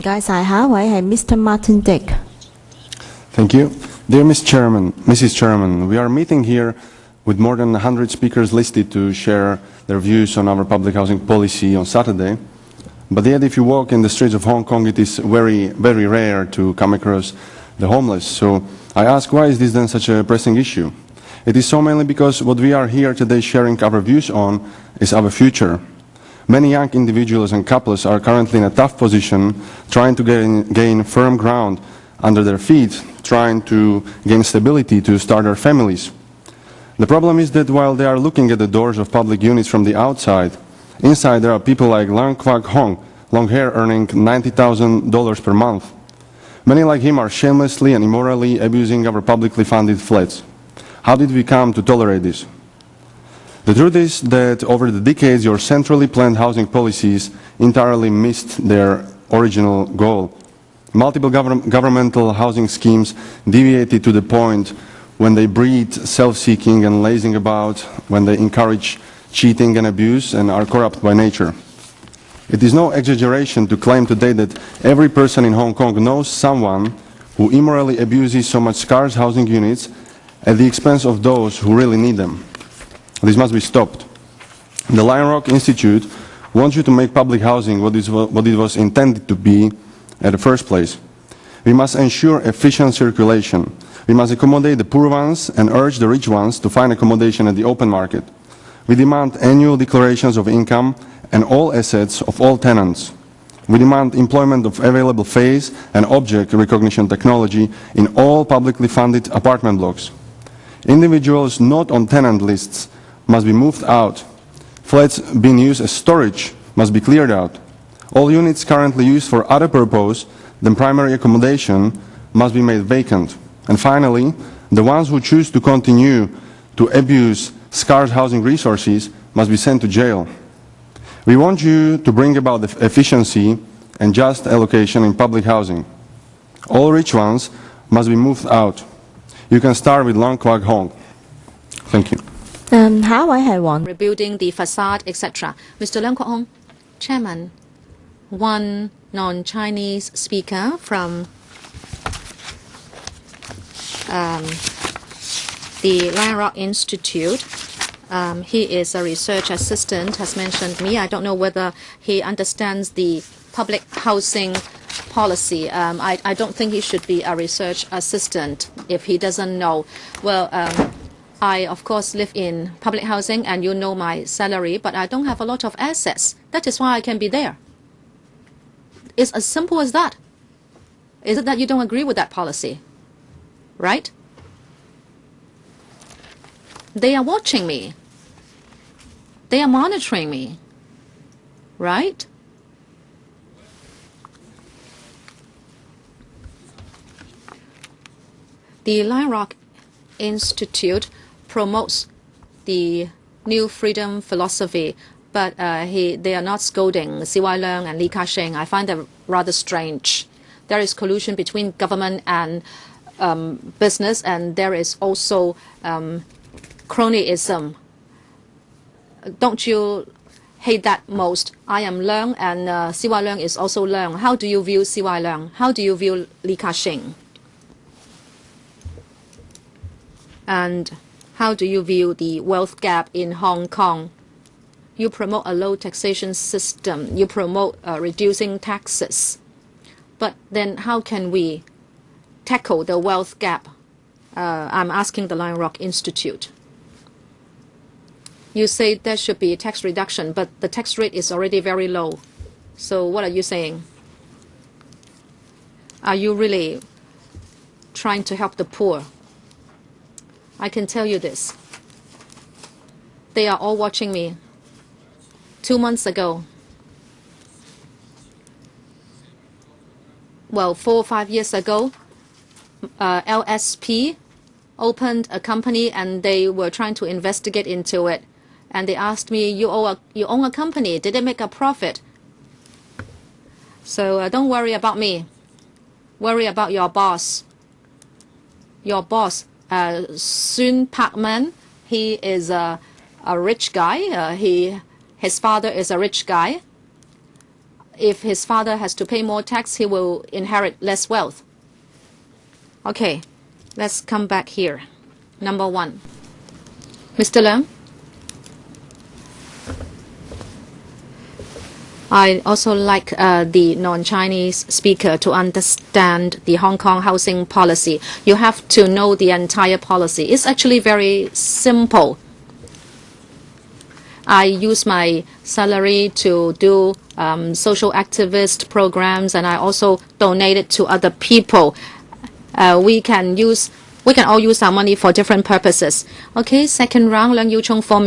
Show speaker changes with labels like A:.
A: 该晒下一位系 Mr. Martin Dick。
B: Thank you. Dear Ms. Chairman, Mrs. Chairman, we are meeting here with more than 100 speakers listed to share their views on our public housing policy on Saturday. But yet, if you walk in the streets of Hong Kong, it is very, very rare to come across the homeless. So I ask, why is this then such a pressing issue? It is so mainly because what we are here today sharing our views on is our future. Many young individuals and couples are currently in a tough position, trying to gain, gain firm ground under their feet, trying to gain stability to start their families. The problem is that while they are looking at the doors of public units from the outside, inside there are people like Lang Kwak Hong, long hair earning $90,000 per month. Many like him are shamelessly and immorally abusing our publicly funded flats. How did we come to tolerate this? The truth is that over the decades your centrally planned housing policies entirely missed their original goal. Multiple govern governmental housing schemes deviated to the point when they breed self-seeking and lazing about, when they encourage cheating and abuse and are corrupt by nature. It is no exaggeration to claim today that every person in Hong Kong knows someone who immorally abuses so much scarce housing units at the expense of those who really need them. This must be stopped. The Lion Rock Institute wants you to make public housing what, is, what it was intended to be at the first place. We must ensure efficient circulation. We must accommodate the poor ones and urge the rich ones to find accommodation at the open market. We demand annual declarations of income and all assets of all tenants. We demand employment of available face and object recognition technology in all publicly funded apartment blocks. Individuals not on tenant lists must be moved out. Flats being used as storage must be cleared out. All units currently used for other purpose than primary accommodation must be made vacant. And finally, the ones who choose to continue to abuse scarce housing resources must be sent to jail. We want you to bring about the efficiency and just allocation in public housing. All rich ones must be moved out. You can start with Long Kwak Hong. Thank you.
A: 嗯，下一位係黃。
C: Rebuilding the facade, etc. Mr. Leung Kwok Hung, Chairman, one non-Chinese speaker from um, the Lion Rock Institute. Um, he is a research assistant, has mentioned me. I don't know whether he understands the public housing policy. Um, I, I, don't think he should be a research assistant if he doesn't know. Well, um, I, of course, live in public housing and you know my salary, but I don't have a lot of assets. That is why I can be there. It's as simple as that. Is it that you don't agree with that policy? Right? They are watching me. They are monitoring me. Right? The Rock Institute promotes the New Freedom philosophy, but uh, he, they are not scolding CY Leung and Li Ka-shing. I find that rather strange. There is collusion between government and um, business, and there is also um, cronyism. Don't you hate that most? I am Leung, and uh, CY Leung is also Leung. How do you view CY Leung? How do you view Li Ka-shing? And how do you view the wealth gap in Hong Kong? You promote a low taxation system. You promote uh, reducing taxes. But then how can we tackle the wealth gap? Uh, I'm asking the Lion Rock Institute. You say there should be tax reduction, but the tax rate is already very low. So what are you saying? Are you really trying to help the poor? I can tell you this. They are all watching me. Two months ago, well, four or five years ago, uh, LSP opened a company and they were trying to investigate into it. And they asked me, you, owe a, you own a company, did it make a profit? So uh, don't worry about me. Worry about your boss. Your boss uh, Sun Parkman. He is a, a rich guy. Uh, he, his father is a rich guy. if his father has to pay more tax, he will inherit less wealth. Okay, let's come back here. Number one. Mr. Leung? I also like uh, the non-Chinese speaker to understand the Hong Kong housing policy. You have to know the entire policy. It's actually very simple. I use my salary to do um, social activist programs, and I also donate it to other people. Uh, we can use, we can all use our money for different purposes. Okay, second round, Leung Yiu Chung for